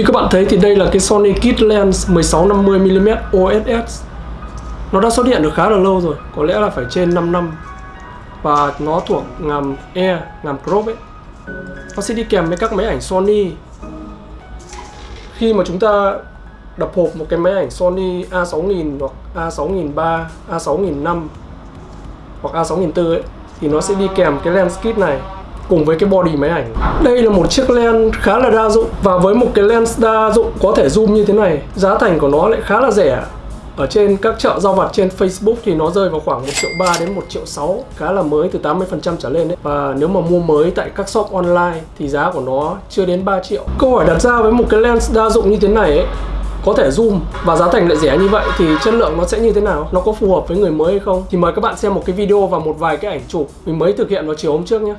Như các bạn thấy thì đây là cái Sony Kit Lens 1650mm OSS Nó đã xuất hiện được khá là lâu rồi Có lẽ là phải trên 5 năm. Và nó thuộc ngàm E, ngàm crop ấy. Nó sẽ đi kèm với các máy ảnh Sony. Khi mà chúng ta đập hộp một cái máy ảnh Sony A6000 hoặc A6003, A6005 hoặc A6004 ấy thì nó sẽ đi kèm cái lens kit này cùng với cái body máy ảnh. Đây là một chiếc lens khá là đa dụng và với một cái lens đa dụng có thể zoom như thế này, giá thành của nó lại khá là rẻ. Ở trên các chợ giao vặt trên Facebook thì nó rơi vào khoảng 1 triệu 3 đến 1 triệu 6 Khá là mới từ 80% trở lên đấy. Và nếu mà mua mới tại các shop online thì giá của nó chưa đến 3 triệu. Câu hỏi đặt ra với một cái lens đa dụng như thế này ấy có thể zoom và giá thành lại rẻ như vậy thì chất lượng nó sẽ như thế nào? Nó có phù hợp với người mới hay không? Thì mời các bạn xem một cái video và một vài cái ảnh chụp. Mình mới thực hiện vào chiều hôm trước nhé.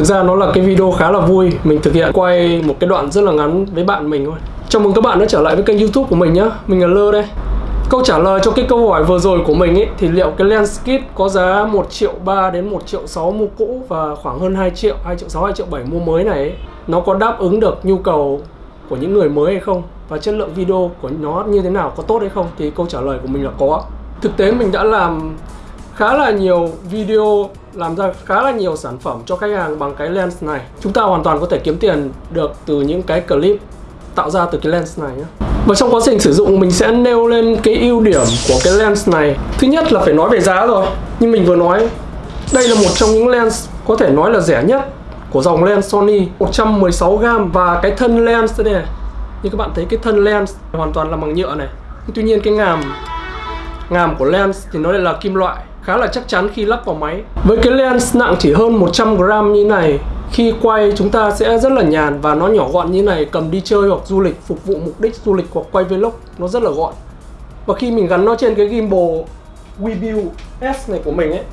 Thực ra nó là cái video khá là vui. Mình thực hiện quay một cái đoạn rất là ngắn với bạn mình thôi. Chào mừng các bạn đã trở lại với kênh youtube của mình nhé Mình là Lơ đây. Câu trả lời cho cái câu hỏi vừa rồi của mình ấy Thì liệu cái lens kit có giá 1 triệu 3 đến 1 triệu 6 mua cũ Và khoảng hơn 2 triệu, 2 triệu 6, 2 triệu 7 mua mới này ấy, Nó có đáp ứng được nhu cầu của những người mới hay không? Và chất lượng video của nó như thế nào, có tốt hay không? Thì câu trả lời của mình là có Thực tế mình đã làm khá là nhiều video, làm ra khá là nhiều sản phẩm cho khách hàng bằng cái lens này. Chúng ta hoàn toàn có thể kiếm tiền được từ những cái clip tạo ra từ cái lens này nhé. Và trong quá trình sử dụng, mình sẽ nêu lên cái ưu điểm của cái lens này. Thứ nhất là phải nói về giá rồi. Như mình vừa nói, đây là một trong những lens có thể nói là rẻ nhất của dòng lens Sony. 116g và cái thân lens đây này. Như các bạn thấy, cái thân lens hoàn toàn là bằng nhựa này. Tuy nhiên cái ngàm ngàm của lens thì nó lại là kim loại khá là chắc chắn khi lắp vào máy. Với cái lens nặng chỉ hơn 100g như này, khi quay chúng ta sẽ rất là nhàn và nó nhỏ gọn như này, cầm đi chơi hoặc du lịch, phục vụ mục đích du lịch hoặc quay vlog, nó rất là gọn. Và khi mình gắn nó trên cái gimbal WeView S này của mình ấy,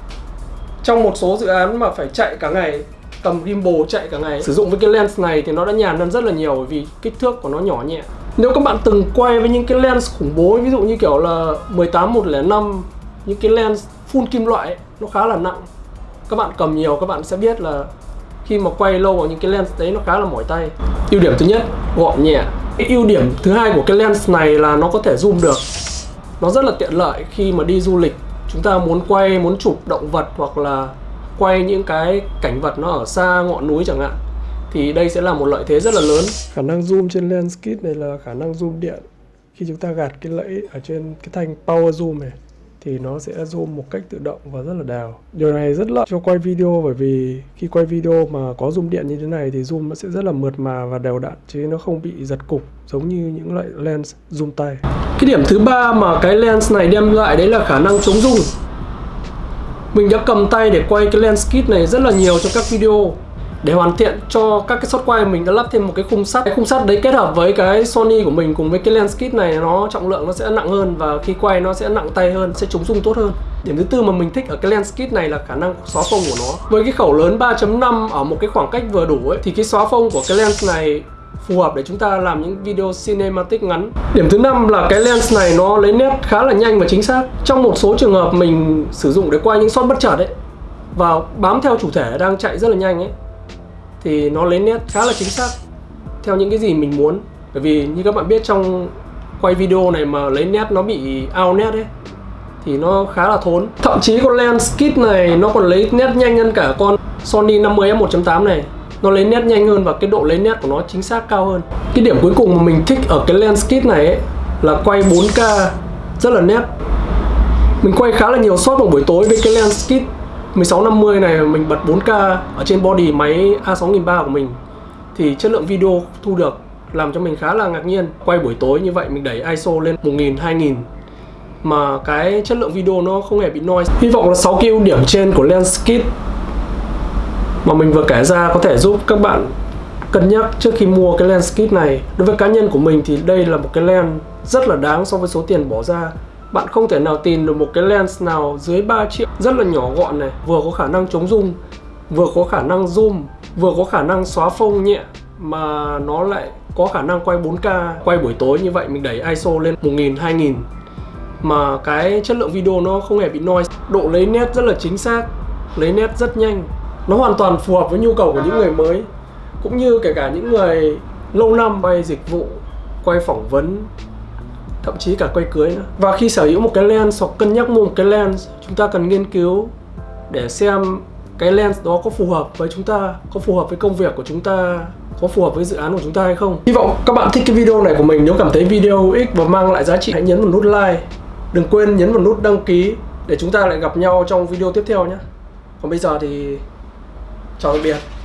trong một số dự án mà phải chạy cả ngày, cầm gimbal chạy cả ngày, sử dụng với cái lens này thì nó đã nhàn hơn rất là nhiều vì kích thước của nó nhỏ nhẹ. Nếu các bạn từng quay với những cái lens khủng bố, ví dụ như kiểu là 18 105 những cái lens full kim loại ấy, nó khá là nặng. Các bạn cầm nhiều các bạn sẽ biết là khi mà quay lâu vào những cái lens đấy nó khá là mỏi tay. Ưu điểm thứ nhất gọn nhẹ. Cái ưu điểm thứ hai của cái lens này là nó có thể zoom được. Nó rất là tiện lợi khi mà đi du lịch. Chúng ta muốn quay muốn chụp động vật hoặc là quay những cái cảnh vật nó ở xa ngọn núi chẳng hạn thì đây sẽ là một lợi thế rất là lớn. Khả năng zoom trên lens kit này là khả năng zoom điện. Khi chúng ta gạt cái lẫy ở trên cái thanh power zoom này thì nó sẽ zoom một cách tự động và rất là đào. Điều này rất lợi cho quay video bởi vì khi quay video mà có zoom điện như thế này thì zoom nó sẽ rất là mượt mà và đều đặn chứ nó không bị giật cục, giống như những loại lens zoom tay. Cái điểm thứ ba mà cái lens này đem lại đấy là khả năng chống rung. Mình đã cầm tay để quay cái lens kit này rất là nhiều trong các video để hoàn thiện cho các cái shot quay, mình đã lắp thêm một cái khung sắt cái khung sắt đấy kết hợp với cái Sony của mình cùng với cái lens kit này, nó trọng lượng nó sẽ nặng hơn và khi quay nó sẽ nặng tay hơn, sẽ chống rung tốt hơn điểm thứ tư mà mình thích ở cái lens kit này là khả năng xóa phông của nó với cái khẩu lớn 3.5 ở một cái khoảng cách vừa đủ ấy, thì cái xóa phông của cái lens này phù hợp để chúng ta làm những video cinematic ngắn. Điểm thứ năm là cái lens này nó lấy nét khá là nhanh và chính xác. Trong một số trường hợp mình sử dụng để quay những shot bất chợt ấy, và bám theo chủ thể đang chạy rất là nhanh ấy thì nó lấy nét khá là chính xác theo những cái gì mình muốn. Bởi vì như các bạn biết trong quay video này mà lấy nét nó bị out nét ấy thì nó khá là thốn. Thậm chí con lens kit này nó còn lấy nét nhanh hơn cả con Sony 50 f1.8 này. Nó lấy nét nhanh hơn và cái độ lấy nét của nó chính xác cao hơn. Cái điểm cuối cùng mà mình thích ở cái lens kit này ấy, là quay 4K rất là nét. Mình quay khá là nhiều shot vào buổi tối với cái lens kit. 1650 này mình bật 4K ở trên body máy A6300 của mình. Thì chất lượng video thu được làm cho mình khá là ngạc nhiên. Quay buổi tối như vậy mình đẩy ISO lên 1000 2000 mà cái chất lượng video nó không hề bị noise. Hy vọng là 6 ưu điểm trên của lens kit mà mình vừa kể ra có thể giúp các bạn cân nhắc trước khi mua cái lens kit này. Đối với cá nhân của mình thì đây là một cái lens rất là đáng so với số tiền bỏ ra bạn không thể nào tìm được một cái lens nào dưới 3 triệu. Rất là nhỏ gọn này, vừa có khả năng chống zoom, vừa có khả năng zoom, vừa có khả năng xóa phông nhẹ, mà nó lại có khả năng quay 4K quay buổi tối như vậy, mình đẩy ISO lên 1000 2000 mà cái chất lượng video nó không hề bị noise. Độ lấy nét rất là chính xác, lấy nét rất nhanh. Nó hoàn toàn phù hợp với nhu cầu của những người mới, cũng như kể cả những người lâu năm quay dịch vụ, quay phỏng vấn thậm chí cả quay cưới nữa. Và khi sở hữu một cái lens hoặc cân nhắc mua một cái lens, chúng ta cần nghiên cứu để xem cái lens đó có phù hợp với chúng ta, có phù hợp với công việc của chúng ta, có phù hợp với dự án của chúng ta hay không. Hy vọng các bạn thích cái video này của mình. Nếu cảm thấy video hữu ích và mang lại giá trị, hãy nhấn vào nút like. Đừng quên nhấn vào nút đăng ký để chúng ta lại gặp nhau trong video tiếp theo nhé. Còn bây giờ thì, chào tạm biệt.